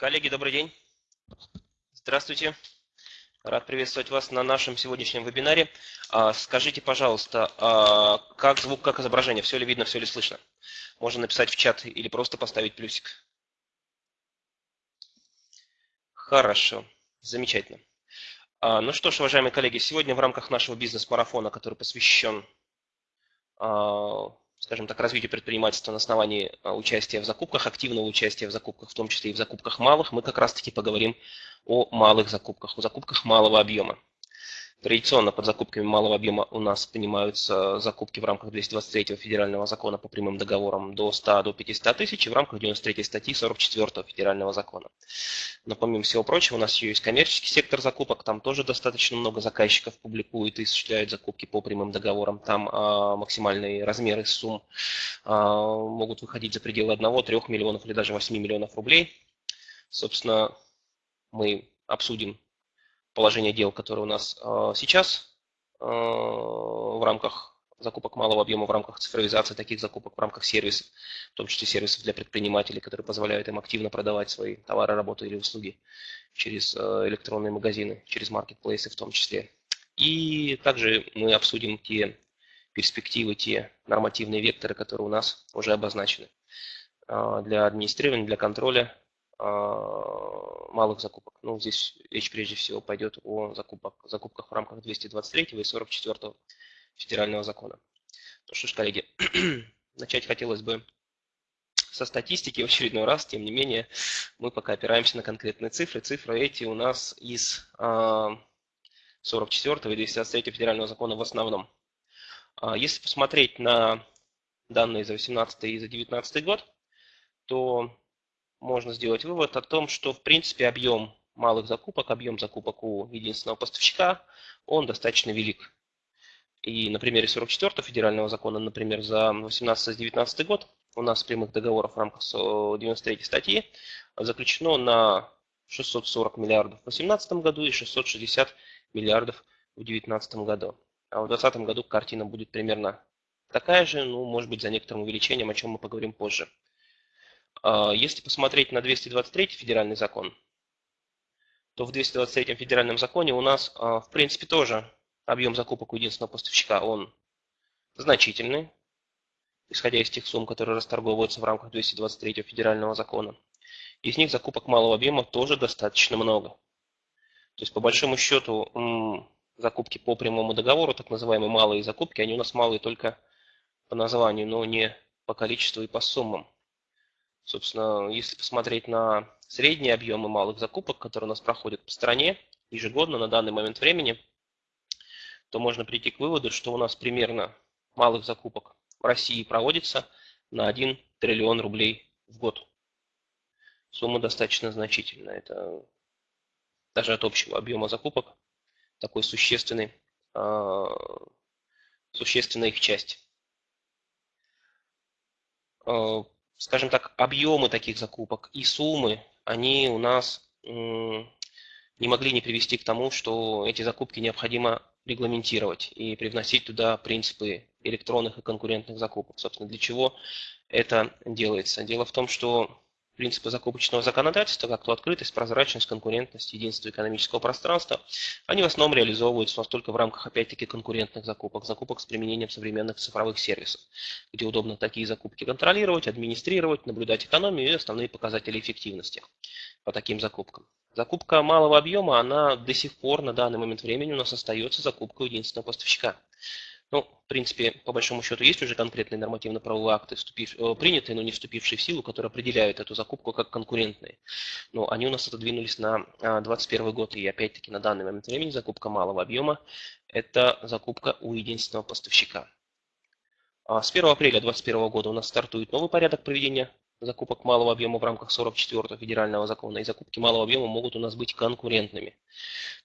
Коллеги, добрый день. Здравствуйте. Рад приветствовать вас на нашем сегодняшнем вебинаре. А, скажите, пожалуйста, а, как звук, как изображение? Все ли видно, все ли слышно? Можно написать в чат или просто поставить плюсик. Хорошо, замечательно. А, ну что ж, уважаемые коллеги, сегодня в рамках нашего бизнес-марафона, который посвящен скажем так, развитию предпринимательства на основании а, участия в закупках, активного участия в закупках, в том числе и в закупках малых, мы как раз-таки поговорим о малых закупках, о закупках малого объема. Традиционно под закупками малого объема у нас понимаются закупки в рамках 223 федерального закона по прямым договорам до 100 до 500 тысяч и в рамках 93 статьи 44 федерального закона. Но помимо всего прочего, у нас еще есть коммерческий сектор закупок, там тоже достаточно много заказчиков публикуют и осуществляют закупки по прямым договорам. Там а, максимальные размеры сумм а, могут выходить за пределы 1-3 миллионов или даже 8 миллионов рублей. Собственно, мы обсудим положение дел, которое у нас а, сейчас а, в рамках закупок малого объема, в рамках цифровизации таких закупок, в рамках сервисов, в том числе сервисов для предпринимателей, которые позволяют им активно продавать свои товары, работы или услуги через а, электронные магазины, через маркетплейсы в том числе. И также мы обсудим те перспективы, те нормативные векторы, которые у нас уже обозначены для администрирования, для контроля малых закупок. Ну, здесь речь прежде всего пойдет о закупках, закупках в рамках 223 и 44 федерального закона. Ну что ж, коллеги, начать хотелось бы со статистики в очередной раз, тем не менее, мы пока опираемся на конкретные цифры. Цифры эти у нас из 44 и 223 федерального закона в основном. А, если посмотреть на данные за 18 и за 19 год, то можно сделать вывод о том, что в принципе объем малых закупок, объем закупок у единственного поставщика, он достаточно велик. И на примере 44 федерального закона, например, за 18-19 год у нас прямых договоров в рамках 93 статьи заключено на 640 миллиардов в 2018 году и 660 миллиардов в 2019 году. А в 2020 году картина будет примерно такая же, ну, может быть, за некоторым увеличением, о чем мы поговорим позже. А, если посмотреть на 223 федеральный закон, то в 223 федеральном законе у нас, а, в принципе, тоже объем закупок у единственного поставщика, он значительный, исходя из тех сумм, которые расторговываются в рамках 223 федерального закона. Из них закупок малого объема тоже достаточно много. То есть, по большому счету, закупки по прямому договору, так называемые малые закупки, они у нас малые только по названию, но не по количеству и по суммам. Собственно, если посмотреть на средние объемы малых закупок, которые у нас проходят по стране ежегодно на данный момент времени, то можно прийти к выводу, что у нас примерно малых закупок в России проводится на 1 триллион рублей в год. Сумма достаточно значительная. Это даже от общего объема закупок такой существенный, а, существенная их часть. Скажем так, объемы таких закупок и суммы, они у нас не могли не привести к тому, что эти закупки необходимо регламентировать и привносить туда принципы электронных и конкурентных закупок. Собственно, для чего это делается? Дело в том, что принципы закупочного законодательства, как то открытость, прозрачность, конкурентность, единство экономического пространства, они в основном реализовываются у нас только в рамках, опять-таки, конкурентных закупок, закупок с применением современных цифровых сервисов, где удобно такие закупки контролировать, администрировать, наблюдать экономию и основные показатели эффективности по таким закупкам. Закупка малого объема, она до сих пор на данный момент времени у нас остается закупкой единственного поставщика. Ну, в принципе, по большому счету, есть уже конкретные нормативно-правовые акты, вступив, э, принятые, но не вступившие в силу, которые определяют эту закупку как конкурентные. Но они у нас отодвинулись на 2021 а, год, и опять-таки на данный момент времени закупка малого объема – это закупка у единственного поставщика. А с 1 апреля 2021 года у нас стартует новый порядок проведения закупок малого объема в рамках 44 федерального закона, и закупки малого объема могут у нас быть конкурентными.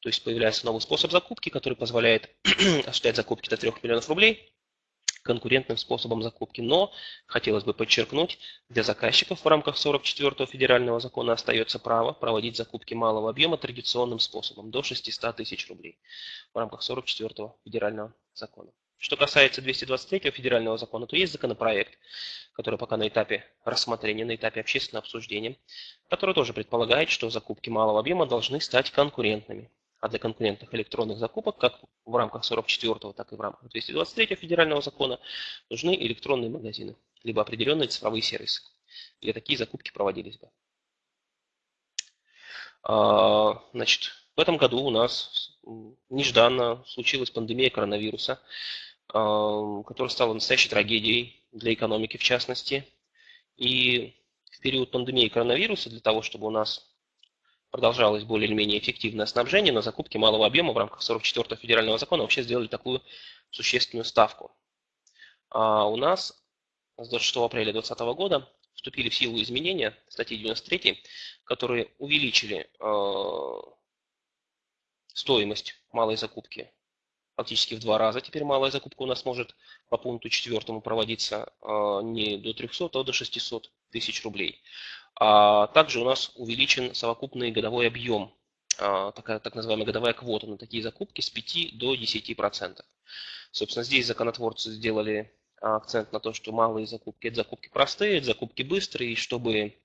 То есть появляется новый способ закупки, который позволяет осуществлять закупки до 3 миллионов рублей конкурентным способом закупки. Но, хотелось бы подчеркнуть, для заказчиков в рамках 44 федерального закона остается право проводить закупки малого объема традиционным способом до 600 тысяч рублей в рамках 44 федерального закона. Что касается 223 федерального закона, то есть законопроект, которая пока на этапе рассмотрения, на этапе общественного обсуждения, которая тоже предполагает, что закупки малого объема должны стать конкурентными. А для конкурентных электронных закупок, как в рамках 44-го, так и в рамках 223 федерального закона, нужны электронные магазины, либо определенные цифровые сервисы, где такие закупки проводились бы. А, значит, в этом году у нас нежданно случилась пандемия коронавируса, а, которая стала настоящей трагедией для экономики в частности. И в период пандемии коронавируса, для того, чтобы у нас продолжалось более или менее эффективное снабжение, на закупки малого объема в рамках 44 федерального закона вообще сделали такую существенную ставку. А у нас с 26 апреля 2020 года вступили в силу изменения статьи 93, которые увеличили э, стоимость малой закупки фактически в два раза. Теперь малая закупка у нас может по пункту четвертому проводиться э, не до 300, а до 600 тысяч рублей. А также у нас увеличен совокупный годовой объем, э, такая так называемая годовая квота на такие закупки с 5 до 10%. Собственно, здесь законотворцы сделали акцент на то, что малые закупки – это закупки простые, это закупки быстрые, и чтобы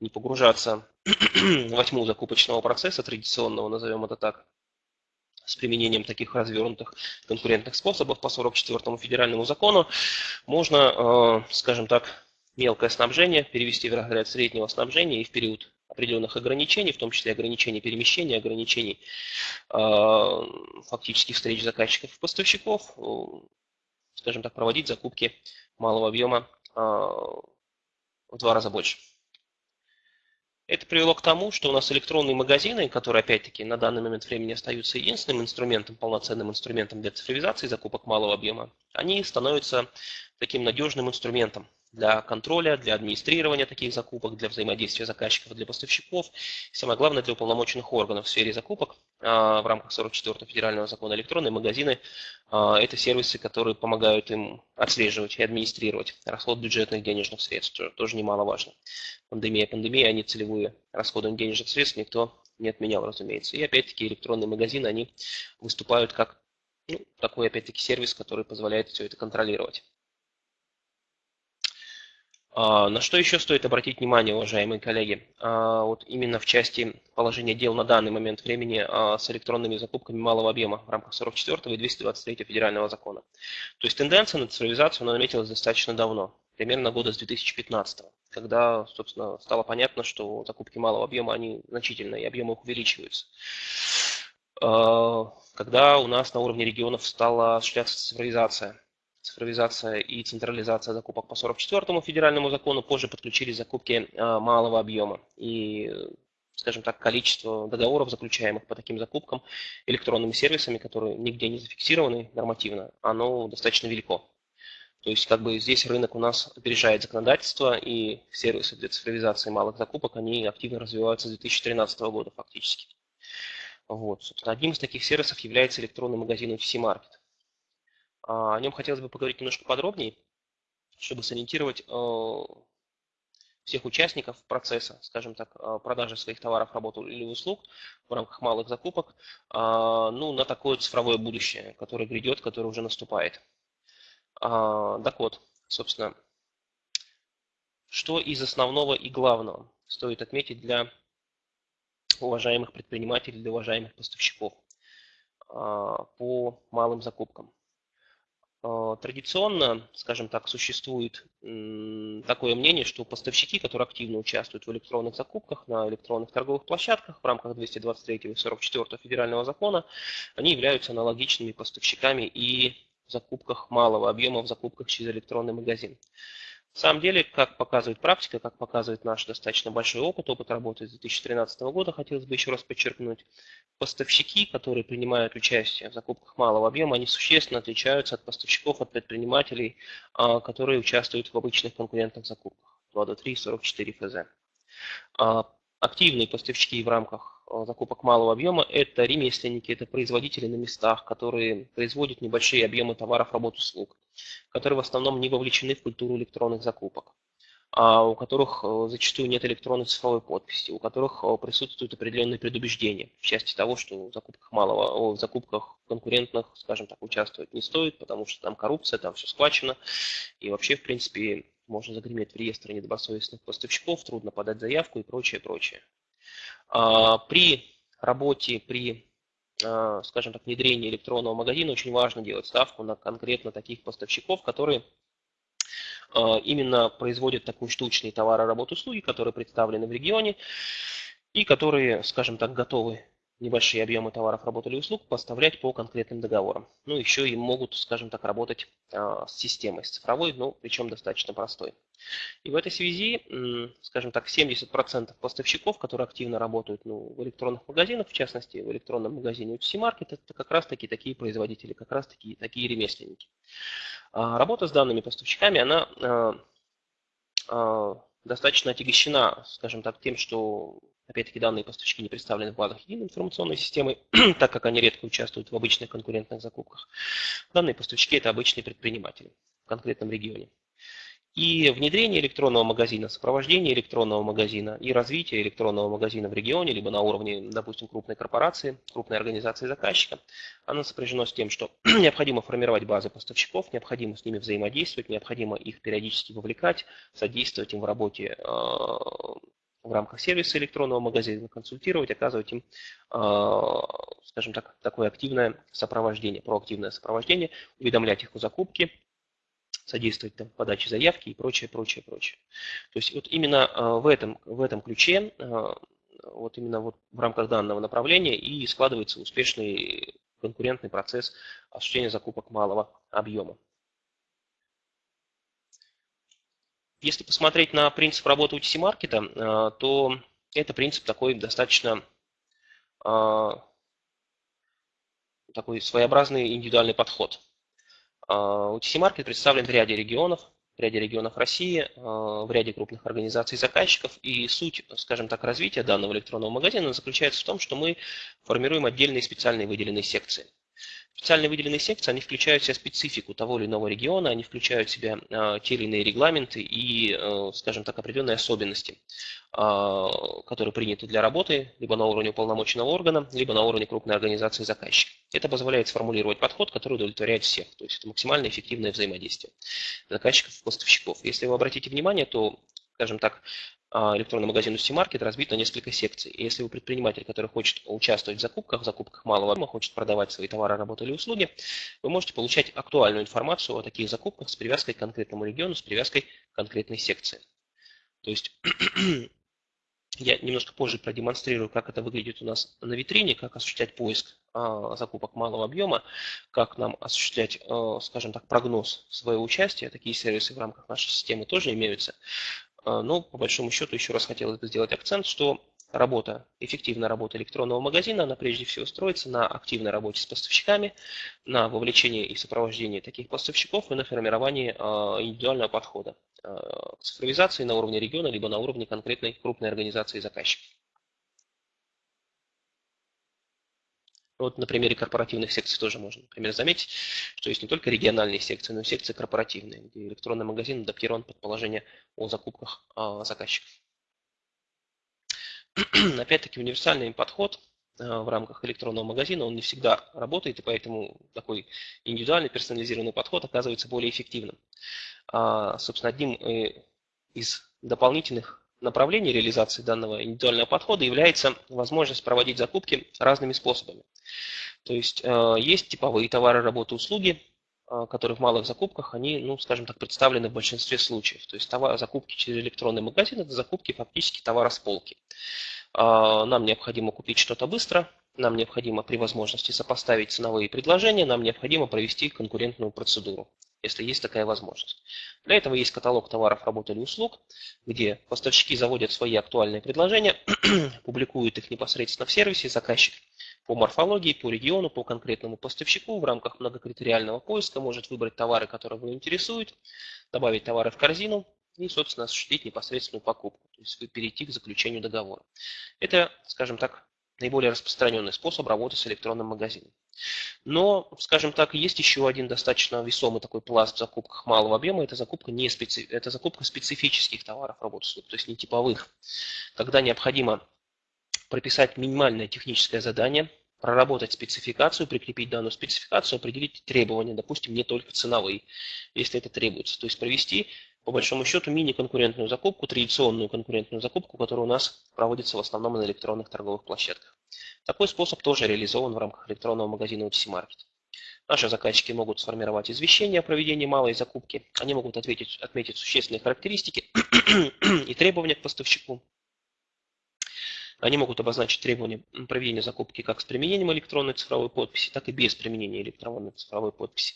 не погружаться во тьму закупочного процесса традиционного, назовем это так, с применением таких развернутых конкурентных способов по 44 федеральному закону, можно, э, скажем так, мелкое снабжение перевести в разряд среднего снабжения и в период определенных ограничений, в том числе ограничений перемещения, ограничений э, фактических встреч заказчиков и поставщиков, э, скажем так, проводить закупки малого объема в два раза больше. Это привело к тому, что у нас электронные магазины, которые опять-таки на данный момент времени остаются единственным инструментом, полноценным инструментом для цифровизации закупок малого объема, они становятся таким надежным инструментом для контроля, для администрирования таких закупок, для взаимодействия заказчиков, для поставщиков, самое главное для уполномоченных органов в сфере закупок а, в рамках 44 федерального закона электронные магазины. А, это сервисы, которые помогают им отслеживать и администрировать расход бюджетных денежных средств, что тоже немаловажно. Пандемия, пандемия, они целевые расходы денежных средств никто не отменял, разумеется. И опять-таки электронные магазины, они выступают как ну, такой, опять-таки, сервис, который позволяет все это контролировать. А, на что еще стоит обратить внимание, уважаемые коллеги? А, вот именно в части положения дел на данный момент времени а, с электронными закупками малого объема в рамках 44 и 223 федерального закона. То есть тенденция на цифровизацию она наметилась достаточно давно, примерно года с 2015, когда, собственно, стало понятно, что закупки малого объема, они значительные, и объемы их увеличиваются. Когда у нас на уровне регионов стала осуществляться цифровизация цифровизация и централизация закупок по 44 федеральному закону, позже подключились закупки а, малого объема. И, скажем так, количество договоров, заключаемых по таким закупкам электронными сервисами, которые нигде не зафиксированы нормативно, оно достаточно велико. То есть как бы здесь рынок у нас опережает законодательство, и сервисы для цифровизации малых закупок, они активно развиваются с 2013 года фактически. Вот. Собственно, одним из таких сервисов является электронный магазин UFC Market. А, о нем хотелось бы поговорить немножко подробнее, чтобы сориентировать э, всех участников процесса, скажем так, э, продажи своих товаров, работ или услуг в рамках малых закупок, а, ну, на такое цифровое будущее, которое грядет, которое уже наступает. А, так вот, собственно, что из основного и главного стоит отметить для уважаемых предпринимателей, для уважаемых поставщиков по малым закупкам. А, традиционно, скажем так, существует такое мнение, что поставщики, которые активно участвуют в электронных закупках на электронных торговых площадках в рамках 223 и 44 федерального закона, они являются аналогичными поставщиками и в закупках малого объема, в закупках через электронный магазин. На самом деле, как показывает практика, как показывает наш достаточно большой опыт, опыт работы с 2013 года, хотелось бы еще раз подчеркнуть, поставщики, которые принимают участие в закупках малого объема, они существенно отличаются от поставщиков, от предпринимателей, а, которые участвуют в обычных конкурентных закупках. 2 44 ФЗ. Активные поставщики в рамках а, закупок малого объема – это ремесленники, это производители на местах, которые производят небольшие объемы товаров, работ, услуг которые в основном не вовлечены в культуру электронных закупок, а у которых э, зачастую нет электронной цифровой подписи, у которых э, присутствуют определенные предубеждения в части того, что в закупках малого, в закупках конкурентных, скажем так, участвовать не стоит, потому что там коррупция, там все схвачено, и вообще, в принципе, можно загреметь в реестр недобросовестных поставщиков, трудно подать заявку и прочее, прочее. А, при работе, при, скажем так, внедрении электронного магазина очень важно делать ставку на конкретно таких поставщиков, которые а, именно производят такой штучный товар, работу, услуги, которые представлены в регионе и которые, скажем так, готовы небольшие объемы товаров, работ или услуг поставлять по конкретным договорам. Ну, еще и могут, скажем так, работать а, с системой, с цифровой, ну, причем достаточно простой. И в этой связи, скажем так, 70% поставщиков, которые активно работают ну, в электронных магазинах, в частности, в электронном магазине UTC Market, это как раз-таки такие производители, как раз-таки такие ремесленники. А, работа с данными поставщиками, она а, достаточно отягощена, скажем так, тем, что Опять-таки данные поставщики не представлены в базах единой информационной системы, так как они редко участвуют в обычных конкурентных закупках. Данные поставщики – это обычные предприниматели в конкретном регионе. И внедрение электронного магазина, сопровождение электронного магазина и развитие электронного магазина в регионе, либо на уровне, допустим, крупной корпорации, крупной организации заказчика, оно сопряжено с тем, что необходимо формировать базы поставщиков, необходимо с ними взаимодействовать, необходимо их периодически вовлекать, содействовать им в работе а, в рамках сервиса электронного магазина, консультировать, оказывать им, а, скажем так, такое активное сопровождение, проактивное сопровождение, уведомлять их о закупке, содействовать там, подаче заявки и прочее, прочее, прочее. То есть вот именно а, в этом, в этом ключе, а, вот именно вот в рамках данного направления и складывается успешный конкурентный процесс осуществления закупок малого объема. Если посмотреть на принцип работы UTC-маркета, э, то это принцип такой достаточно э, такой своеобразный индивидуальный подход. UTC-маркет э, представлен в ряде регионов, в ряде регионов России, в ряде крупных организаций заказчиков. И суть, скажем так, развития данного электронного магазина заключается в том, что мы формируем отдельные специальные выделенные секции. Специально выделенные секции, они включают в себя специфику того или иного региона, они включают в себя э, те или иные регламенты и, э, скажем так, определенные особенности, э, которые приняты для работы либо на уровне уполномоченного органа, либо на уровне крупной организации заказчика. Это позволяет сформулировать подход, который удовлетворяет всех, то есть это максимально эффективное взаимодействие заказчиков и поставщиков. Если вы обратите внимание, то скажем так, а, электронный магазин UC-Market разбит на несколько секций. И если вы предприниматель, который хочет участвовать в закупках, в закупках малого объема, хочет продавать свои товары, работы или услуги, вы можете получать актуальную информацию о таких закупках с привязкой к конкретному региону, с привязкой к конкретной секции. То есть я немножко позже продемонстрирую, как это выглядит у нас на витрине, как осуществлять поиск а, закупок малого объема, как нам осуществлять, а, скажем так, прогноз своего участия. Такие сервисы в рамках нашей системы тоже имеются. А, но по большому счету еще раз хотелось бы сделать акцент, что работа, эффективная работа электронного магазина, она прежде всего строится на активной работе с поставщиками, на вовлечении и сопровождении таких поставщиков и на формировании а, индивидуального подхода а, к цифровизации на уровне региона, либо на уровне конкретной крупной организации заказчиков. Вот на примере корпоративных секций тоже можно, например, заметить, что есть не только региональные секции, но и секции корпоративные, где электронный магазин адаптирован под положение о закупках а, заказчиков. Опять-таки универсальный подход а, в рамках электронного магазина, он не всегда работает, и поэтому такой индивидуальный персонализированный подход оказывается более эффективным. А, собственно, одним э, из дополнительных направлений реализации данного индивидуального подхода является возможность проводить закупки разными способами. То есть э, есть типовые товары, работы, услуги, э, которые в малых закупках, они, ну, скажем так, представлены в большинстве случаев. То есть товар, закупки через электронный магазин – это закупки фактически товара с полки. Э, нам необходимо купить что-то быстро, нам необходимо при возможности сопоставить ценовые предложения, нам необходимо провести конкурентную процедуру если есть такая возможность. Для этого есть каталог товаров, работ или услуг, где поставщики заводят свои актуальные предложения, публикуют их непосредственно в сервисе, заказчик по морфологии, по региону, по конкретному поставщику в рамках многокритериального поиска может выбрать товары, которые его интересуют, добавить товары в корзину и, собственно, осуществить непосредственную покупку, то есть перейти к заключению договора. Это, скажем так, наиболее распространенный способ работы с электронным магазином. Но, скажем так, есть еще один достаточно весомый такой пласт в закупках малого объема. Это закупка, не специ... это закупка специфических товаров работы услуг, то есть не типовых. Когда необходимо прописать минимальное техническое задание, проработать спецификацию, прикрепить данную спецификацию, определить требования, допустим, не только ценовые, если это требуется. То есть провести по большому счету, мини-конкурентную закупку, традиционную конкурентную закупку, которая у нас проводится в основном на электронных торговых площадках. Такой способ тоже реализован в рамках электронного магазина OTC Market. Наши заказчики могут сформировать извещение о проведении малой закупки. Они могут ответить, отметить существенные характеристики и требования к поставщику. Они могут обозначить требования проведения закупки как с применением электронной цифровой подписи, так и без применения электронной цифровой подписи.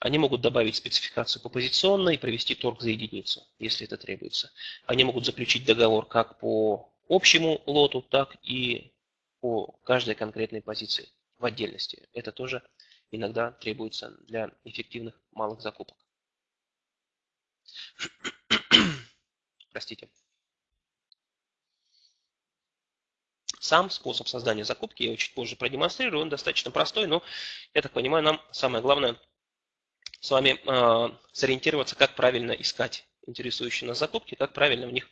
Они могут добавить спецификацию по позиционной и провести торг за единицу, если это требуется. Они могут заключить договор как по общему лоту, так и по каждой конкретной позиции в отдельности. Это тоже иногда требуется для эффективных малых закупок. Простите. Сам способ создания закупки я его чуть позже продемонстрирую. Он достаточно простой, но, я так понимаю, нам самое главное с вами э, сориентироваться, как правильно искать интересующие нас закупки, как правильно в них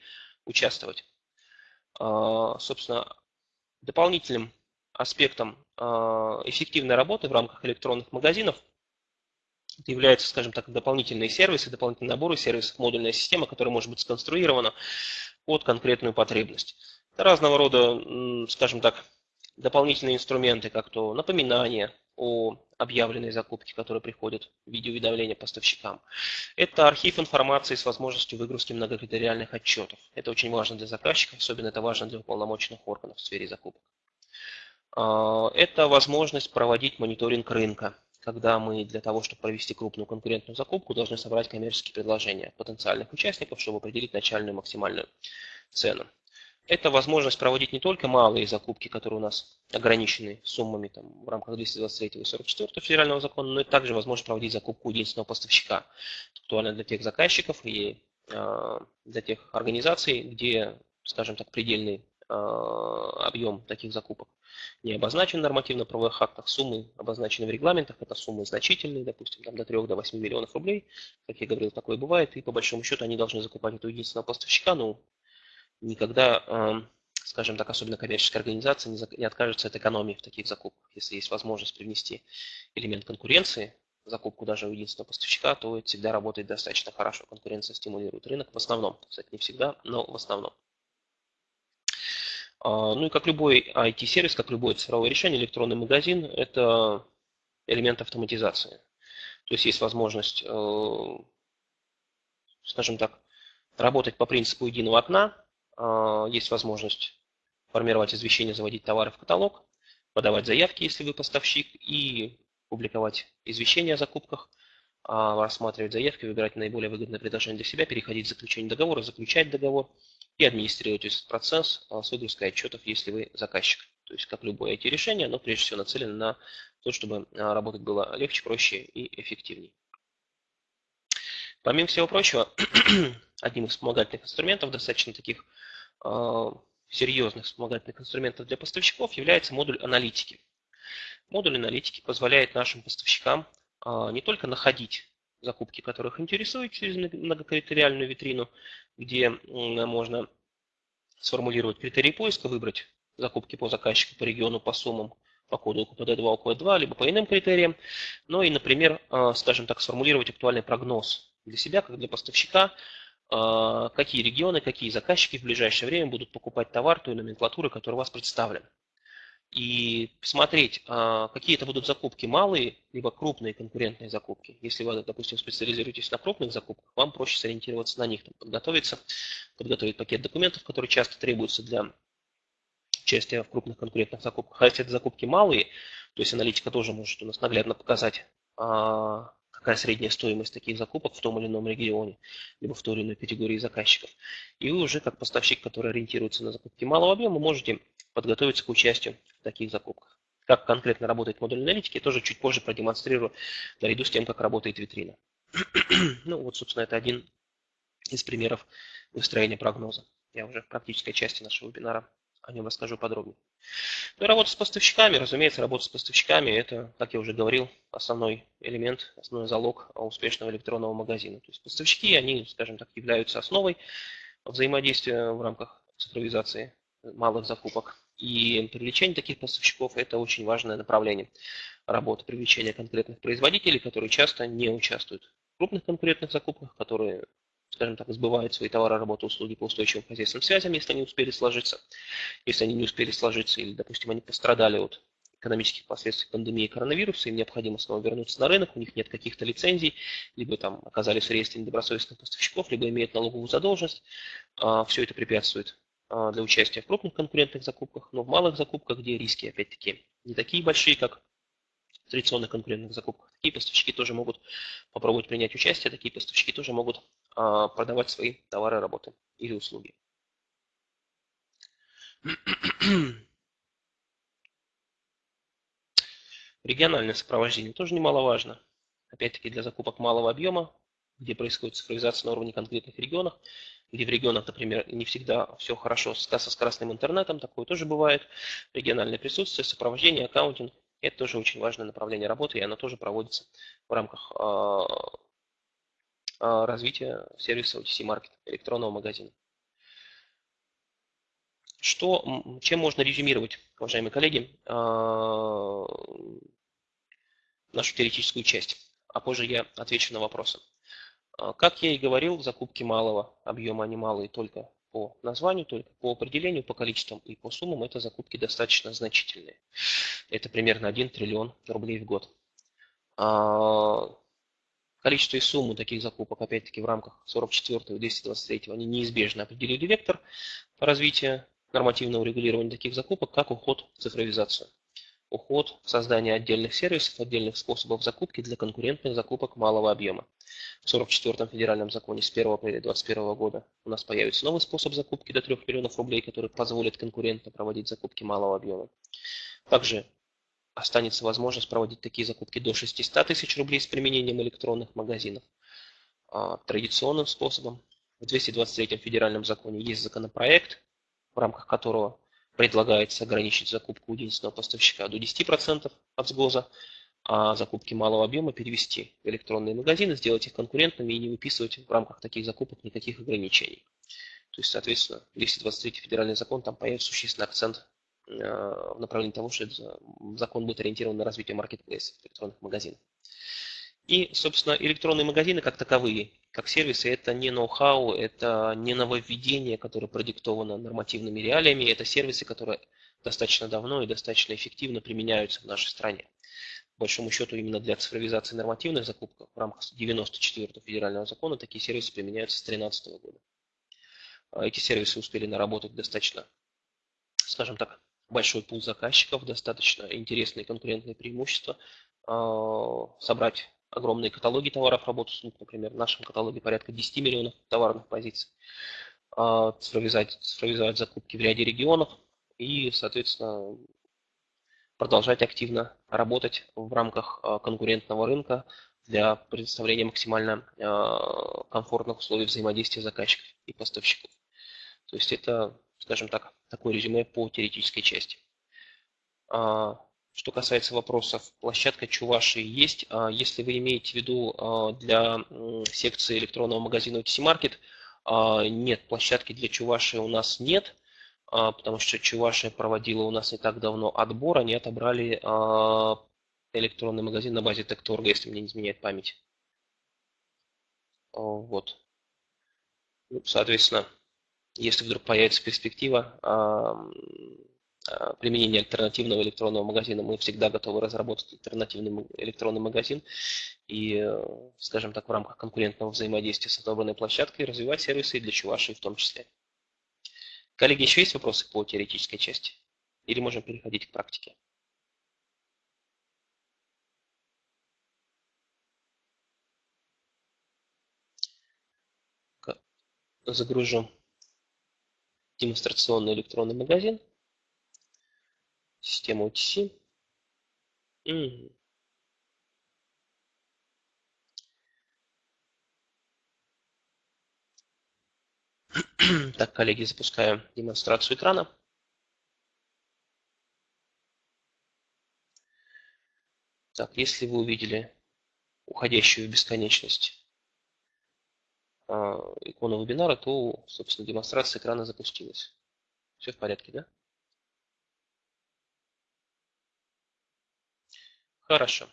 участвовать. Э, собственно, дополнительным аспектом э, эффективной работы в рамках электронных магазинов это являются, скажем так, дополнительные сервисы, дополнительные наборы сервисов, модульная система, которая может быть сконструирована под конкретную потребность разного рода, скажем так, дополнительные инструменты, как то напоминание о объявленной закупке, которые приходят в виде уведомления поставщикам. Это архив информации с возможностью выгрузки многокритериальных отчетов. Это очень важно для заказчиков, особенно это важно для уполномоченных органов в сфере закупок. А, это возможность проводить мониторинг рынка, когда мы для того, чтобы провести крупную конкурентную закупку, должны собрать коммерческие предложения потенциальных участников, чтобы определить начальную максимальную цену. Это возможность проводить не только малые закупки, которые у нас ограничены суммами там, в рамках 223 и 44 федерального закона, но и также возможность проводить закупку единственного поставщика. Актуально для тех заказчиков и э, для тех организаций, где, скажем так, предельный э, объем таких закупок не обозначен в нормативно-правовых актах, суммы обозначены в регламентах, это суммы значительные, допустим, там, до 3 до 8 миллионов рублей, как я говорил, такое бывает, и по большому счету они должны закупать этого единственного поставщика, ну, никогда, эм, скажем так, особенно коммерческая организация не откажется от экономии в таких закупках. Если есть возможность привнести элемент конкуренции, закупку даже у единственного поставщика, то это всегда работает достаточно хорошо. Конкуренция стимулирует рынок в основном. Кстати, не всегда, но в основном. А, ну и как любой IT-сервис, как любое цифровое решение, электронный магазин – это элемент автоматизации. То есть есть возможность, э, скажем так, работать по принципу единого окна, есть возможность формировать извещения, заводить товары в каталог, подавать заявки, если вы поставщик, и публиковать извещения о закупках, а, рассматривать заявки, выбирать наиболее выгодное предложение для себя, переходить к заключению договора, заключать договор и администрировать этот процесс а, с выгрузкой отчетов, если вы заказчик. То есть, как любое IT-решение, оно прежде всего нацелено на то, чтобы работать было легче, проще и эффективнее. Помимо всего прочего, одним из вспомогательных инструментов, достаточно таких а, серьезных вспомогательных инструментов для поставщиков является модуль аналитики. Модуль аналитики позволяет нашим поставщикам а, не только находить закупки, которых интересуют через многокритериальную витрину, где можно сформулировать критерии поиска, выбрать закупки по заказчику, по региону, по суммам, по коду УКПД 2, УКПД 2, либо по иным критериям, но и, например, а, скажем так, сформулировать актуальный прогноз для себя, как для поставщика, а, какие регионы, какие заказчики в ближайшее время будут покупать товар той номенклатуры, которая у вас представлена. И посмотреть, а, какие это будут закупки малые, либо крупные конкурентные закупки. Если вы, допустим, специализируетесь на крупных закупках, вам проще сориентироваться на них, там, подготовиться, подготовить пакет документов, которые часто требуются для участия в крупных конкурентных закупках. А если это закупки малые, то есть аналитика тоже может у нас наглядно показать, а, какая средняя стоимость таких закупок в том или ином регионе, либо в той или иной категории заказчиков. И вы уже как поставщик, который ориентируется на закупки малого объема, можете подготовиться к участию в таких закупках. Как конкретно работает модуль аналитики, я тоже чуть позже продемонстрирую, наряду с тем, как работает витрина. ну вот, собственно, это один из примеров выстроения прогноза. Я уже в практической части нашего вебинара о нем расскажу подробнее. Ну и работа с поставщиками, разумеется, работа с поставщиками – это, как я уже говорил, основной элемент, основной залог успешного электронного магазина. То есть поставщики, они, скажем так, являются основой взаимодействия в рамках цифровизации малых закупок. И привлечение таких поставщиков – это очень важное направление работы, привлечение конкретных производителей, которые часто не участвуют в крупных конкурентных закупках, которые скажем так, сбывают свои товары, работы, услуги по устойчивым хозяйственным связям, если они успели сложиться. Если они не успели сложиться или, допустим, они пострадали от экономических последствий пандемии коронавируса, им необходимо снова вернуться на рынок, у них нет каких-то лицензий, либо там оказались в реестре недобросовестных поставщиков, либо имеют налоговую задолженность. А, Все это препятствует а, для участия в крупных конкурентных закупках, но в малых закупках, где риски, опять-таки, не такие большие, как в традиционных конкурентных закупках, такие поставщики тоже могут попробовать принять участие, такие поставщики тоже могут продавать свои товары, работы или услуги. Региональное сопровождение тоже немаловажно. Опять-таки для закупок малого объема, где происходит цифровизация на уровне конкретных регионов, где в регионах, например, не всегда все хорошо со скоростным интернетом, такое тоже бывает. Региональное присутствие, сопровождение, аккаунтинг – это тоже очень важное направление работы, и оно тоже проводится в рамках а, а, развития сервиса OTC Market, электронного магазина. Что, чем можно резюмировать, уважаемые коллеги, а, нашу теоретическую часть? А позже я отвечу на вопросы. А, как я и говорил, закупки малого объема, они малые только по названию, только по определению, по количествам и по суммам, это закупки достаточно значительные. Это примерно 1 триллион рублей в год. Количество и сумму таких закупок, опять-таки, в рамках 44 и 223 они неизбежно определили вектор развития нормативного регулирования таких закупок, как уход в цифровизацию. Уход в создание отдельных сервисов, отдельных способов закупки для конкурентных закупок малого объема. В 44-м федеральном законе с 1 апреля 2021 года у нас появится новый способ закупки до 3 миллионов рублей, который позволит конкурентно проводить закупки малого объема. Также останется возможность проводить такие закупки до 600 тысяч рублей с применением электронных магазинов. А, традиционным способом в 223-м федеральном законе есть законопроект, в рамках которого предлагается ограничить закупку единственного поставщика до 10% от сгоза, а закупки малого объема перевести в электронные магазины, сделать их конкурентными и не выписывать в рамках таких закупок никаких ограничений. То есть, соответственно, 223 федеральный закон, там появится существенный акцент в направлении того, что закон будет ориентирован на развитие маркетплейсов, электронных магазинов. И, собственно, электронные магазины как таковые, как сервисы, это не ноу-хау, это не нововведение, которое продиктовано нормативными реалиями, это сервисы, которые достаточно давно и достаточно эффективно применяются в нашей стране. По большому счету, именно для цифровизации нормативных закупок в рамках 94-го федерального закона такие сервисы применяются с 2013 года. А эти сервисы успели наработать достаточно, скажем так, большой пул заказчиков, достаточно интересные конкурентные преимущества, а, собрать огромные каталоги товаров, работ, услуг, например, в нашем каталоге порядка 10 миллионов товарных позиций, а, цифровизовать, цифровизовать закупки в ряде регионов и, соответственно, продолжать активно работать в рамках а, конкурентного рынка для предоставления максимально комфортных условий взаимодействия заказчиков и поставщиков. То есть это, скажем так, такое резюме по теоретической части. Что касается вопросов, площадка Чувашии есть. А если вы имеете в виду а, для секции электронного магазина OTC Market, а, нет, площадки для Чувашии у нас нет, потому что Чувашия проводила у нас не так давно отбор, они отобрали электронный магазин на базе Текторга, если мне не изменяет память. Вот. Ну, соответственно, если вдруг появится перспектива Э, применения альтернативного электронного магазина. Мы всегда готовы разработать альтернативный электронный магазин и, э, скажем так, в рамках конкурентного взаимодействия с отобранной площадкой развивать сервисы для Чувашии в том числе. Коллеги, еще есть вопросы по теоретической части? Или можем переходить к практике? Загружу демонстрационный электронный магазин систему OTC. Угу. Так, коллеги, запускаю демонстрацию экрана. Так, если вы увидели уходящую в бесконечность икону вебинара, то, собственно, демонстрация экрана запустилась. Все в порядке, да? Хорошо.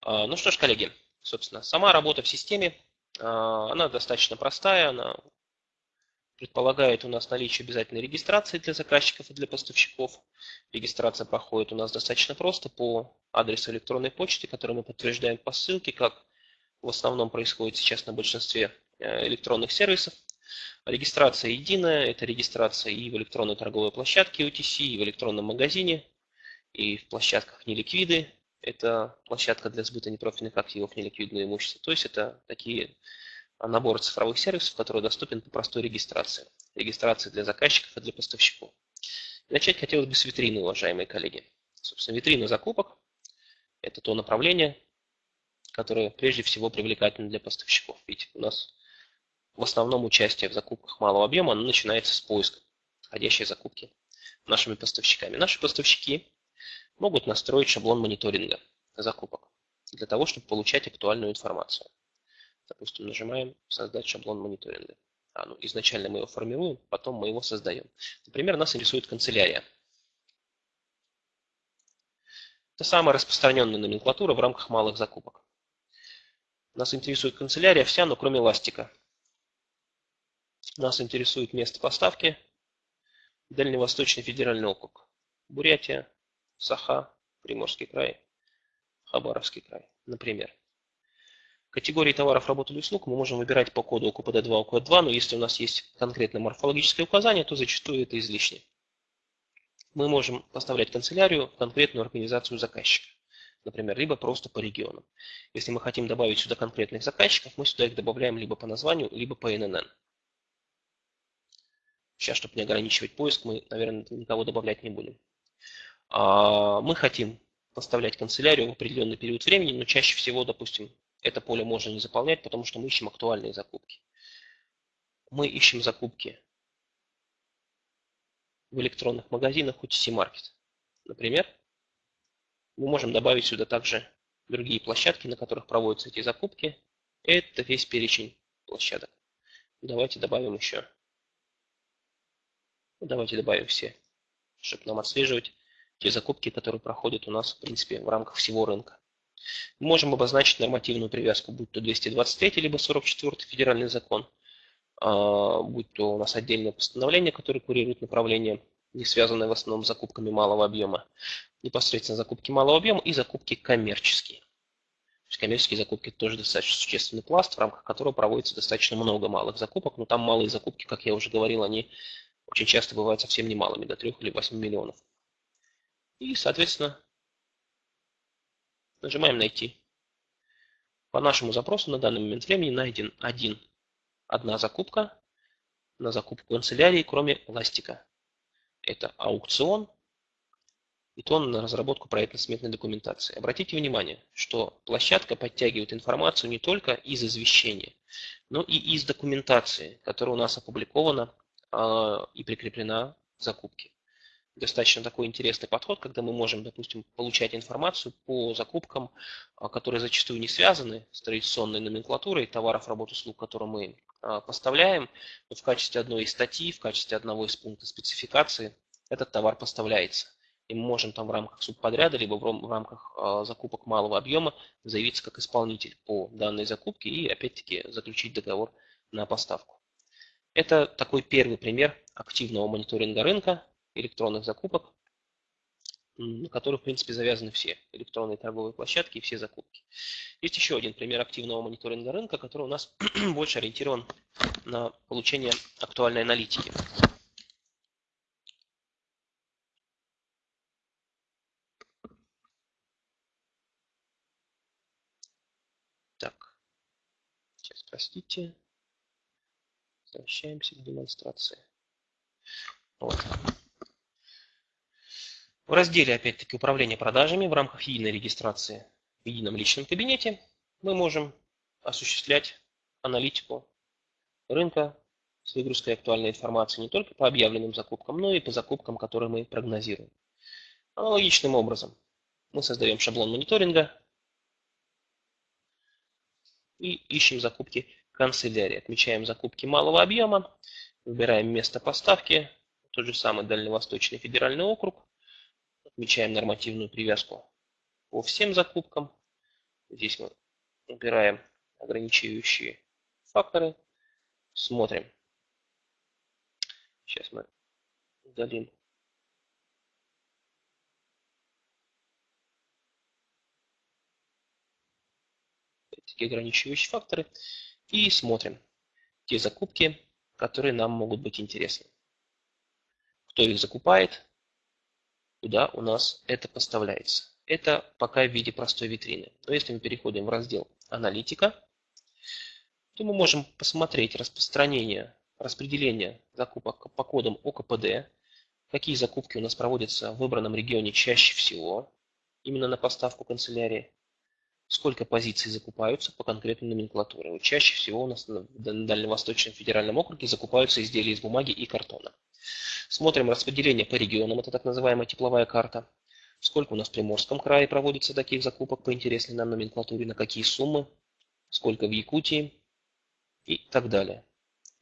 А, ну что ж, коллеги, собственно, сама работа в системе А, она достаточно простая, она предполагает у нас наличие обязательной регистрации для заказчиков и для поставщиков. Регистрация проходит у нас достаточно просто по адресу электронной почты, который мы подтверждаем по ссылке, как в основном происходит сейчас на большинстве электронных сервисов. Регистрация единая, это регистрация и в электронной торговой площадке UTC, и в электронном магазине, и в площадках неликвиды. Это площадка для сбыта непрофильных активов, неликвидного имущества. То есть это такие набор цифровых сервисов, который доступен по простой регистрации. Регистрация для заказчиков и для поставщиков. начать хотелось бы с витрины, уважаемые коллеги. Собственно, витрина закупок – это то направление, которое прежде всего привлекательно для поставщиков. Ведь у нас в основном участие в закупках малого объема оно начинается с поиска входящей закупки нашими поставщиками. Наши поставщики могут настроить шаблон мониторинга закупок для того, чтобы получать актуальную информацию. Допустим, нажимаем «Создать шаблон мониторинга». А, ну, изначально мы его формируем, потом мы его создаем. Например, нас интересует канцелярия. Это самая распространенная номенклатура в рамках малых закупок. Нас интересует канцелярия вся, но кроме ластика. Нас интересует место поставки. Дальневосточный федеральный округ. Бурятия, Саха, Приморский край, Хабаровский край, например. Категории товаров, работ или услуг мы можем выбирать по коду ОКПД2, ОКПД2, но если у нас есть конкретное морфологическое указание, то зачастую это излишне. Мы можем поставлять канцелярию в конкретную организацию заказчика. Например, либо просто по регионам. Если мы хотим добавить сюда конкретных заказчиков, мы сюда их добавляем либо по названию, либо по ННН. Сейчас, чтобы не ограничивать поиск, мы, наверное, никого добавлять не будем. А, мы хотим поставлять канцелярию в определенный период времени, но чаще всего, допустим, это поле можно не заполнять, потому что мы ищем актуальные закупки. Мы ищем закупки в электронных магазинах OTC Market. Например, мы можем добавить сюда также другие площадки, на которых проводятся эти закупки. Это весь перечень площадок. Давайте добавим еще. Давайте добавим все, чтобы нам отслеживать те закупки, которые проходят у нас, в принципе, в рамках всего рынка. Мы можем обозначить нормативную привязку, будь то 223 либо 44 федеральный закон, а, будь то у нас отдельное постановление, которое курирует направление, не связанное в основном с закупками малого объема, непосредственно закупки малого объема и закупки коммерческие. То есть коммерческие закупки тоже достаточно существенный пласт, в рамках которого проводится достаточно много малых закупок, но там малые закупки, как я уже говорил, они очень часто бывают совсем немалыми, до 3 или 8 миллионов. И, соответственно, Нажимаем «Найти». По нашему запросу на данный момент времени найден один, одна закупка на закупку канцелярии, кроме ластика. Это аукцион и то на разработку проектно-сметной документации. Обратите внимание, что площадка подтягивает информацию не только из извещения, но и из документации, которая у нас опубликована и прикреплена к закупке достаточно такой интересный подход, когда мы можем, допустим, получать информацию по закупкам, а, которые зачастую не связаны с традиционной номенклатурой товаров, работ, услуг, которые мы а, поставляем. Но в качестве одной из статей, в качестве одного из пунктов спецификации этот товар поставляется. И мы можем там в рамках субподряда, либо в рамках а, закупок малого объема заявиться как исполнитель по данной закупке и опять-таки заключить договор на поставку. Это такой первый пример активного мониторинга рынка, электронных закупок, на которых, в принципе, завязаны все электронные торговые площадки и все закупки. Есть еще один пример активного мониторинга рынка, который у нас больше ориентирован на получение актуальной аналитики. Так, сейчас, простите. Возвращаемся к демонстрации. Вот. В разделе, опять-таки, управление продажами в рамках единой регистрации в едином личном кабинете мы можем осуществлять аналитику рынка с выгрузкой актуальной информации не только по объявленным закупкам, но и по закупкам, которые мы прогнозируем. Аналогичным образом мы создаем шаблон мониторинга и ищем закупки канцелярии. Отмечаем закупки малого объема, выбираем место поставки, тот же самый Дальневосточный федеральный округ, Отмечаем нормативную привязку по всем закупкам. Здесь мы убираем ограничивающие факторы. Смотрим. Сейчас мы удалим. Такие ограничивающие факторы. И смотрим те закупки, которые нам могут быть интересны. Кто их закупает, куда у нас это поставляется. Это пока в виде простой витрины. Но если мы переходим в раздел «Аналитика», то мы можем посмотреть распространение, распределение закупок по кодам ОКПД, какие закупки у нас проводятся в выбранном регионе чаще всего, именно на поставку канцелярии, сколько позиций закупаются по конкретной номенклатуре. Чаще всего у нас на Дальневосточном федеральном округе закупаются изделия из бумаги и картона. Смотрим распределение по регионам, это так называемая тепловая карта. Сколько у нас в Приморском крае проводится таких закупок по интересной нам номенклатуре, на какие суммы, сколько в Якутии и так далее.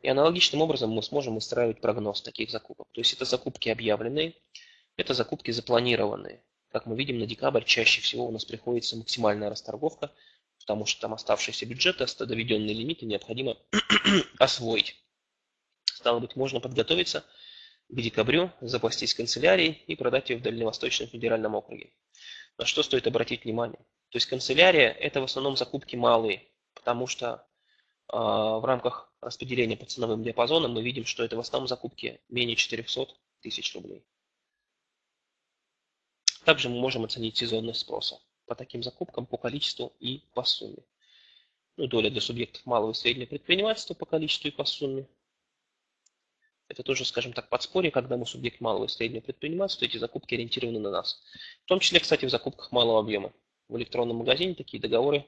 И аналогичным образом мы сможем устраивать прогноз таких закупок. То есть это закупки объявленные, это закупки запланированные. Как мы видим, на декабрь чаще всего у нас приходится максимальная расторговка, потому что там оставшиеся бюджеты, доведенные лимиты необходимо освоить. Стало быть, можно подготовиться к декабрю, запастись канцелярией и продать ее в Дальневосточном федеральном округе. На что стоит обратить внимание? То есть канцелярия – это в основном закупки малые, потому что э, в рамках распределения по ценовым диапазонам мы видим, что это в основном закупки менее 400 тысяч рублей. Также мы можем оценить сезонность спроса по таким закупкам по количеству и по сумме. Ну, доля для субъектов малого и среднего предпринимательства по количеству и по сумме. Это тоже, скажем так, подспорье, когда мы субъект малого и среднего предпринимательства, эти закупки ориентированы на нас. В том числе, кстати, в закупках малого объема. В электронном магазине такие договоры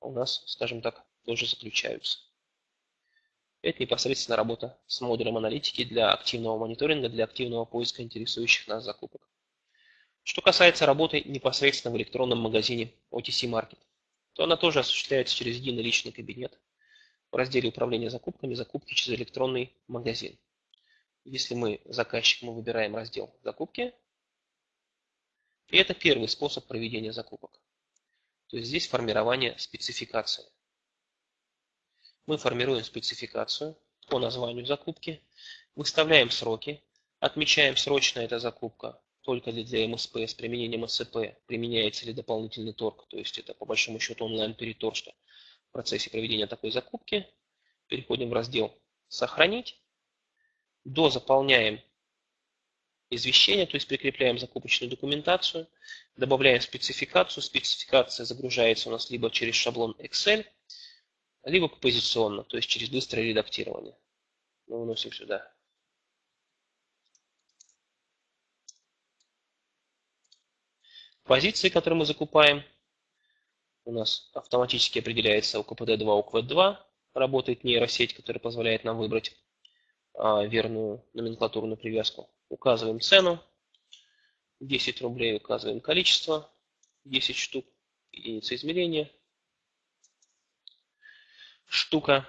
у нас, скажем так, тоже заключаются. Это непосредственно работа с модулем аналитики для активного мониторинга, для активного поиска интересующих нас закупок. Что касается работы непосредственно в электронном магазине OTC Market, то она тоже осуществляется через единый личный кабинет в разделе управления закупками, закупки через электронный магазин. Если мы заказчик, мы выбираем раздел закупки. И это первый способ проведения закупок. То есть здесь формирование спецификации. Мы формируем спецификацию по названию закупки, выставляем сроки, отмечаем срочно эта закупка только ли для МСП с применением СП применяется ли дополнительный торг, то есть это по большому счету онлайн-переторжка в процессе проведения такой закупки. Переходим в раздел «Сохранить». Дозаполняем извещение, то есть прикрепляем закупочную документацию, добавляем спецификацию. Спецификация загружается у нас либо через шаблон Excel, либо позиционно, то есть через быстрое редактирование. Мы выносим сюда позиции, которые мы закупаем. У нас автоматически определяется УКПД-2, УКВ-2. Работает нейросеть, которая позволяет нам выбрать а, верную номенклатурную привязку. Указываем цену. 10 рублей указываем количество. 10 штук. Единица измерения. Штука.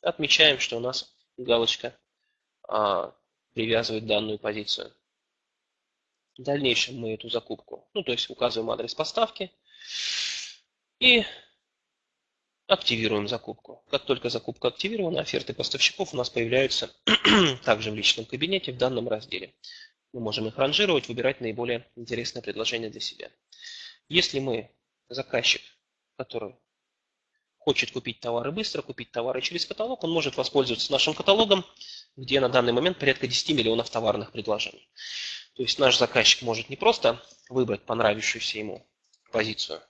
Отмечаем, что у нас галочка а, привязывает данную позицию. В дальнейшем мы эту закупку, ну то есть указываем адрес поставки и активируем закупку. Как только закупка активирована, оферты поставщиков у нас появляются также в личном кабинете в данном разделе. Мы можем их ранжировать, выбирать наиболее интересное предложение для себя. Если мы заказчик, который хочет купить товары быстро, купить товары через каталог, он может воспользоваться нашим каталогом, где на данный момент порядка 10 миллионов товарных предложений. То есть наш заказчик может не просто выбрать понравившуюся ему позицию.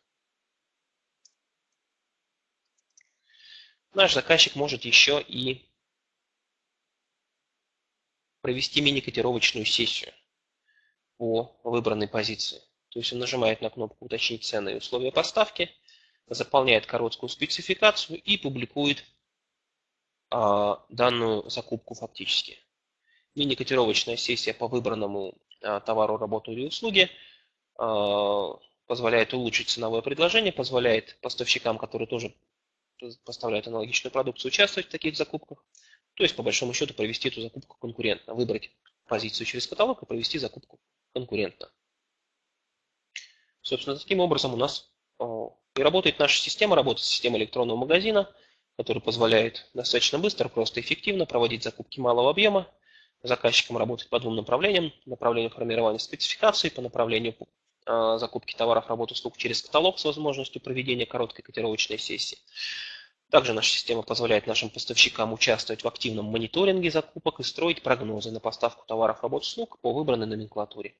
Наш заказчик может еще и провести мини-котировочную сессию по выбранной позиции. То есть он нажимает на кнопку «Уточнить цены и условия поставки», заполняет короткую спецификацию и публикует а, данную закупку фактически. Мини-котировочная сессия по выбранному товару, работу или услуги, э, позволяет улучшить ценовое предложение, позволяет поставщикам, которые тоже поставляют аналогичную продукцию, участвовать в таких закупках. То есть, по большому счету, провести эту закупку конкурентно, выбрать позицию через каталог и провести закупку конкурентно. Собственно, таким образом у нас э, и работает наша система, работает система электронного магазина. который позволяет достаточно быстро, просто эффективно проводить закупки малого объема. Заказчикам работать по двум направлениям. Направлению формирования спецификации, по направлению э, закупки товаров, работ, услуг через каталог с возможностью проведения короткой котировочной сессии. Также наша система позволяет нашим поставщикам участвовать в активном мониторинге закупок и строить прогнозы на поставку товаров, работ, услуг по выбранной номенклатуре.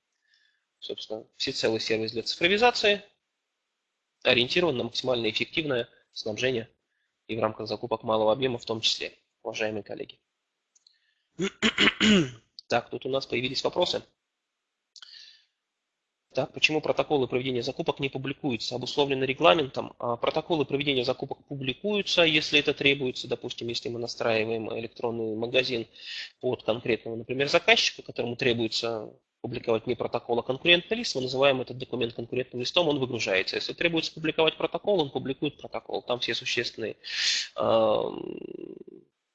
Собственно, всецелый сервис для цифровизации ориентирован на максимально эффективное снабжение и в рамках закупок малого объема в том числе, уважаемые коллеги. Так, тут у нас появились вопросы. Так, почему протоколы проведения закупок не публикуются? Обусловлены регламентом. А протоколы проведения закупок публикуются, если это требуется. Допустим, если мы настраиваем электронный магазин под конкретного, например, заказчика, которому требуется публиковать не протокол, а конкурентный лист, мы называем этот документ конкурентным листом, он выгружается. Если требуется публиковать протокол, он публикует протокол. Там все существенные,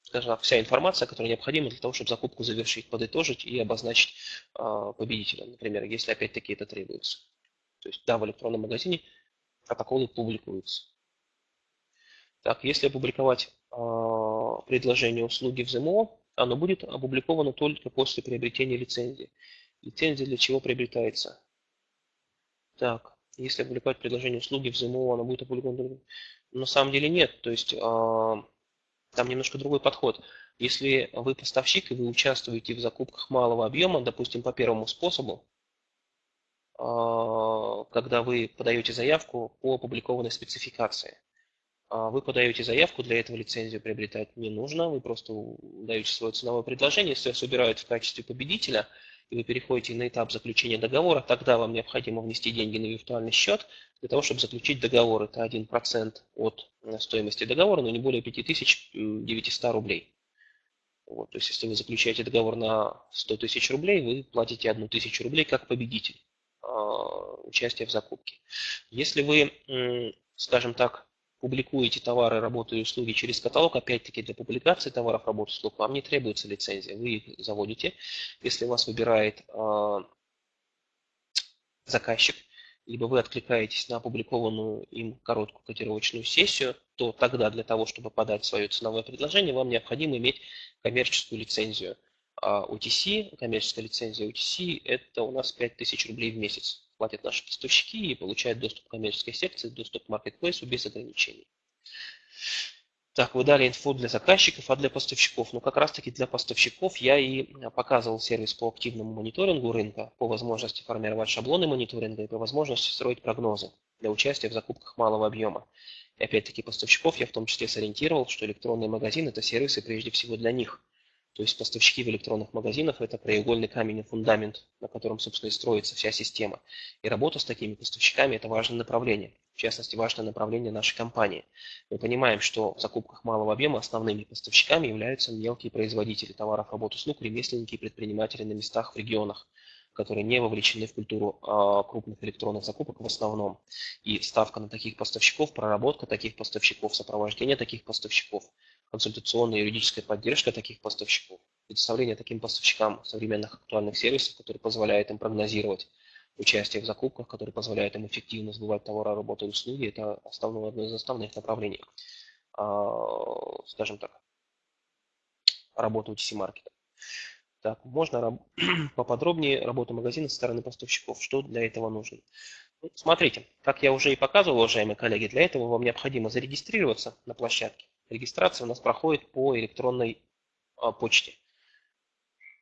скажем так, вся информация, которая необходима для того, чтобы закупку завершить, подытожить и обозначить а, победителя, например, если опять-таки это требуется. То есть, да, в электронном магазине протоколы публикуются. Так, если опубликовать э, предложение услуги в ЗМО, оно будет опубликовано только после приобретения лицензии. Лицензия для чего приобретается? Так, если опубликовать предложение услуги в ЗМО, оно будет опубликовано. На самом деле нет. То есть э, там немножко другой подход. Если вы поставщик и вы участвуете в закупках малого объема, допустим, по первому способу, э, когда вы подаете заявку по опубликованной спецификации, э, вы подаете заявку, для этого лицензию приобретать не нужно, вы просто даете свое ценовое предложение, если вас выбирают в качестве победителя – и вы переходите на этап заключения договора, тогда вам необходимо внести деньги на виртуальный счет для того, чтобы заключить договор. Это 1% от э, стоимости договора, но не более 5900 рублей. Вот, то есть, если вы заключаете договор на 100 тысяч рублей, вы платите 1 тысячу рублей как победитель э, участия в закупке. Если вы, э, скажем так, публикуете товары, работы и услуги через каталог, опять-таки для публикации товаров, работ услуг вам не требуется лицензия. Вы их заводите. Если вас выбирает э, заказчик, либо вы откликаетесь на опубликованную им короткую котировочную сессию, то тогда для того, чтобы подать свое ценовое предложение, вам необходимо иметь коммерческую лицензию. А OTC, коммерческая лицензия OTC, это у нас 5000 рублей в месяц платят наши поставщики и получают доступ к коммерческой секции, доступ к маркетплейсу без ограничений. Так, вы дали инфу для заказчиков, а для поставщиков? Ну, как раз таки для поставщиков я и показывал сервис по активному мониторингу рынка, по возможности формировать шаблоны мониторинга и по возможности строить прогнозы для участия в закупках малого объема. И опять-таки поставщиков я в том числе сориентировал, что электронный магазин – это сервисы прежде всего для них. То есть поставщики в электронных магазинах – это краеугольный камень и фундамент, на котором, собственно, и строится вся система. И работа с такими поставщиками – это важное направление. В частности, важное направление нашей компании. Мы понимаем, что в закупках малого объема основными поставщиками являются мелкие производители товаров, работ, услуг, ремесленники и предприниматели на местах в регионах которые не вовлечены в культуру а, крупных электронных закупок в основном. И ставка на таких поставщиков, проработка таких поставщиков, сопровождение таких поставщиков – консультационная и юридическая поддержка таких поставщиков, предоставление таким поставщикам современных актуальных сервисов, которые позволяют им прогнозировать участие в закупках, которые позволяют им эффективно сбывать товары, работы и услуги, это основное, одно из основных направлений, а, скажем так, работы UTC-маркета. Так, можно поподробнее работу магазина со стороны поставщиков. Что для этого нужно? Ну, смотрите, как я уже и показывал, уважаемые коллеги, для этого вам необходимо зарегистрироваться на площадке. Регистрация у нас проходит по электронной а, почте.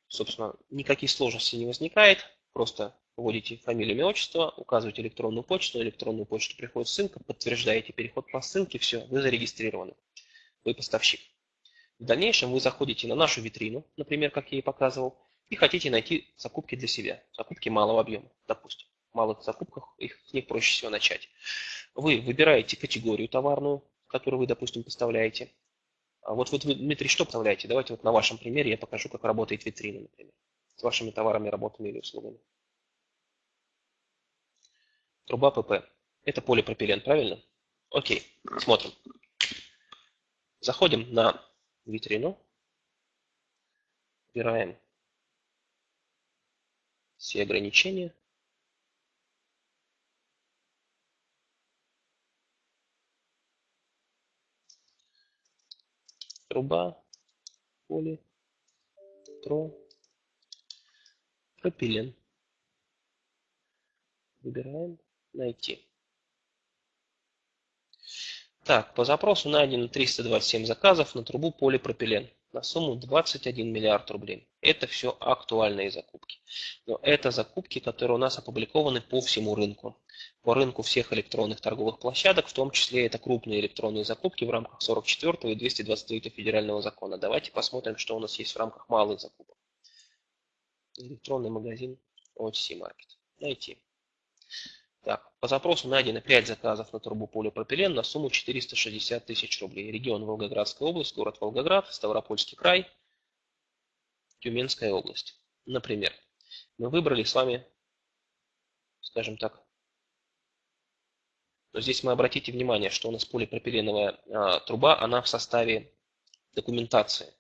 Собственно, никаких сложностей не возникает. Просто вводите фамилию, имя, отчество, указываете электронную почту, электронную почту приходит ссылка, подтверждаете переход по ссылке, все, вы зарегистрированы. Вы поставщик. В дальнейшем вы заходите на нашу витрину, например, как я и показывал, и хотите найти закупки для себя, закупки малого объема, допустим. В малых закупках их, с них проще всего начать. Вы выбираете категорию товарную, которую вы, допустим, поставляете. А вот вы, Дмитрий, что поставляете? Давайте вот на вашем примере я покажу, как работает витрина, например, с вашими товарами, работами или услугами. Труба ПП. Это полипропилен, правильно? Окей, смотрим. Заходим на витрину. Выбираем все ограничения. Труба, поли, про, пропилен. Выбираем «Найти». Так, по запросу найдено 327 заказов на трубу полипропилен на сумму 21 миллиард рублей. Это все актуальные закупки. Но это закупки, которые у нас опубликованы по всему рынку. По рынку всех электронных торговых площадок, в том числе это крупные электронные закупки в рамках 44 и 223 федерального закона. Давайте посмотрим, что у нас есть в рамках малых закупок. Электронный магазин OTC Market. Найти. Так, по запросу найдено 5 заказов на трубу полипропилен на сумму 460 тысяч рублей. Регион Волгоградская область, город Волгоград, Ставропольский край, Тюменская область. Например, мы выбрали с вами, скажем так, но здесь мы обратите внимание, что у нас полипропиленовая а, труба, она в составе документации.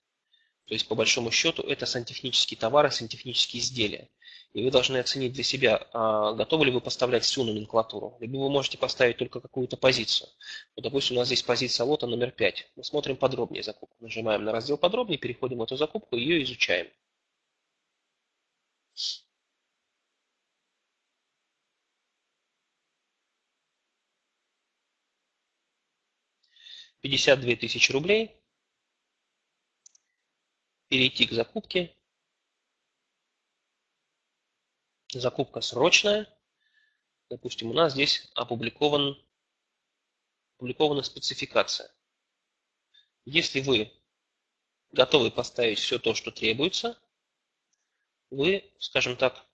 То есть, по большому счету, это сантехнические товары, сантехнические изделия и вы должны оценить для себя, а, готовы ли вы поставлять всю номенклатуру, либо вы можете поставить только какую-то позицию. Вот, допустим, у нас здесь позиция лота номер 5. Мы смотрим подробнее закупку. Нажимаем на раздел подробнее, переходим в эту закупку и ее изучаем. Пятьдесят две тысячи рублей. Перейти к закупке закупка срочная. Допустим, у нас здесь опубликован, опубликована спецификация. Если вы готовы поставить все то, что требуется, вы, скажем так,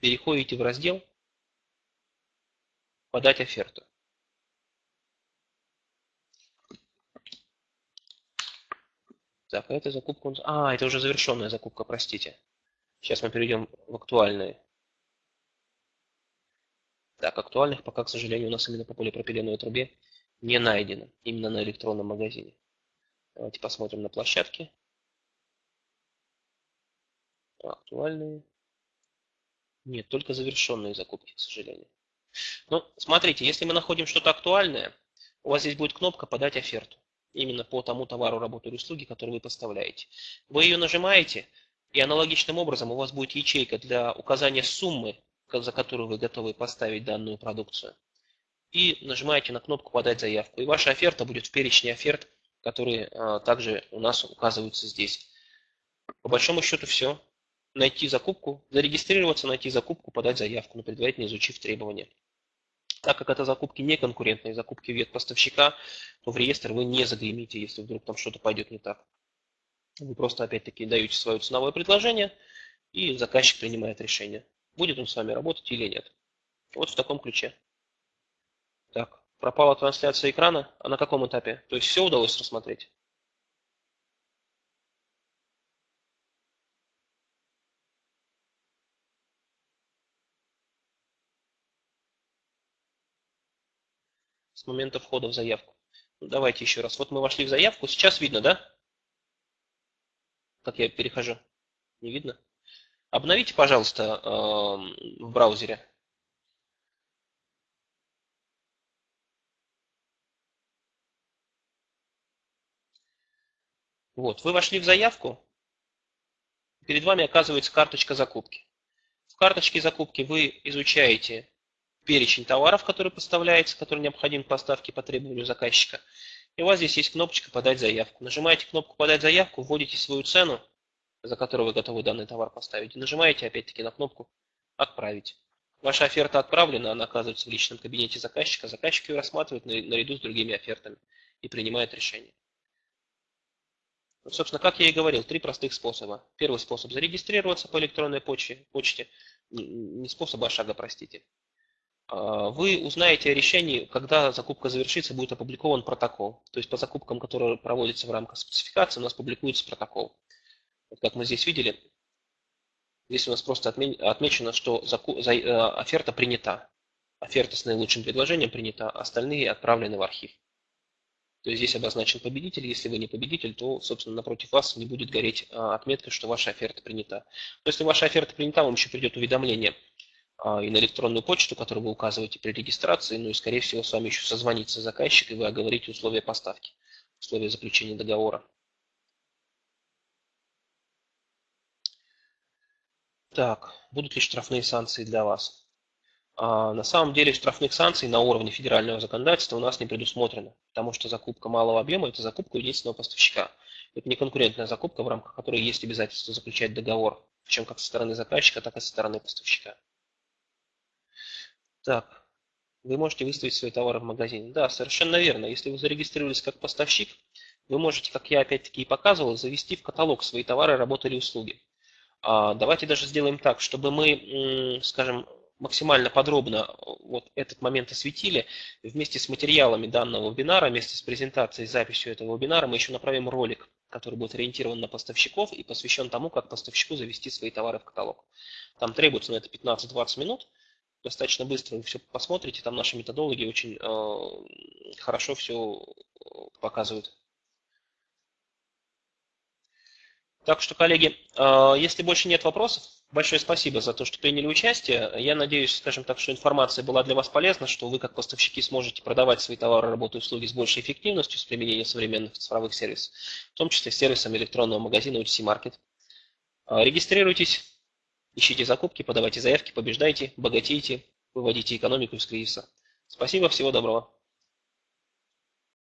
переходите в раздел «Подать оферту». Так, а это закупка... А, это уже завершенная закупка, простите. Сейчас мы перейдем в актуальные. Так, актуальных пока, к сожалению, у нас именно по полипропиленовой трубе не найдено. Именно на электронном магазине. Давайте посмотрим на площадке. Актуальные. Нет, только завершенные закупки, к сожалению. Ну, смотрите, если мы находим что-то актуальное, у вас здесь будет кнопка «Подать оферту». Именно по тому товару, работу или услуги, который вы поставляете. Вы ее нажимаете, и аналогичным образом у вас будет ячейка для указания суммы, за которую вы готовы поставить данную продукцию. И нажимаете на кнопку «Подать заявку». И ваша оферта будет в перечне оферт, которые а, также у нас указываются здесь. По большому счету все. Найти закупку, зарегистрироваться, найти закупку, подать заявку, но предварительно изучив требования. Так как это закупки не конкурентные, закупки вет поставщика, то в реестр вы не загремите, если вдруг там что-то пойдет не так. Вы просто опять-таки даете свое ценовое предложение, и заказчик принимает решение, будет он с вами работать или нет. Вот в таком ключе. Так, пропала трансляция экрана. А на каком этапе? То есть все удалось рассмотреть? Момента входа в заявку. Ну, давайте еще раз. Вот мы вошли в заявку. Сейчас видно, да? как я перехожу? Не видно? Обновите, пожалуйста, эм, в браузере. Вот, вы вошли в заявку, перед вами оказывается карточка закупки. В карточке закупки вы изучаете перечень товаров, который поставляется, который необходим к поставке по требованию заказчика. И у вас здесь есть кнопочка «Подать заявку». Нажимаете кнопку «Подать заявку», вводите свою цену, за которую вы готовы данный товар поставить, и нажимаете опять-таки на кнопку «Отправить». Ваша оферта отправлена, она оказывается в личном кабинете заказчика. Заказчик ее рассматривает наряду с другими офертами и принимает решение. Собственно, как я и говорил, три простых способа. Первый способ – зарегистрироваться по электронной почте, почте не способа, а шага, простите. А, вы узнаете о решении, когда закупка завершится, будет опубликован протокол. То есть по закупкам, которые проводятся в рамках спецификации, у нас публикуется протокол. Вот как мы здесь видели, здесь у нас просто отмечено, что э, оферта принята. Оферта с наилучшим предложением принята, остальные отправлены в архив. То есть здесь обозначен победитель. Если вы не победитель, то, собственно, напротив вас не будет гореть а, отметка, что ваша оферта принята. Но если ваша оферта принята, вам еще придет уведомление – и на электронную почту, которую вы указываете при регистрации, ну и, скорее всего, с вами еще созвонится заказчик, и вы оговорите условия поставки. условия заключения договора. Так, будут ли штрафные санкции для вас? А, на самом деле штрафных санкций на уровне федерального законодательства у нас не предусмотрено, потому что закупка малого объема – это закупка единственного поставщика. Это не конкурентная закупка, в рамках которой есть обязательство заключать договор, причем как со стороны заказчика, так и со стороны поставщика. Так, вы можете выставить свои товары в магазине. Да, совершенно верно. Если вы зарегистрировались как поставщик, вы можете, как я опять-таки и показывал, завести в каталог свои товары, работы или услуги. А, давайте даже сделаем так, чтобы мы, скажем, максимально подробно вот этот момент осветили. Вместе с материалами данного вебинара, вместе с презентацией, записью этого вебинара мы еще направим ролик, который будет ориентирован на поставщиков и посвящен тому, как поставщику завести свои товары в каталог. Там требуется на это 15-20 минут. Достаточно быстро вы все посмотрите, там наши методологи очень э, хорошо все показывают. Так что, коллеги, э, если больше нет вопросов, большое спасибо за то, что приняли участие. Я надеюсь, скажем так, что информация была для вас полезна, что вы как поставщики сможете продавать свои товары, работу и услуги с большей эффективностью с применением современных цифровых сервисов, в том числе сервисом электронного магазина UTC Market. Э, регистрируйтесь, ищите закупки, подавайте заявки, побеждайте, богатейте, выводите экономику из кризиса. Спасибо, всего доброго.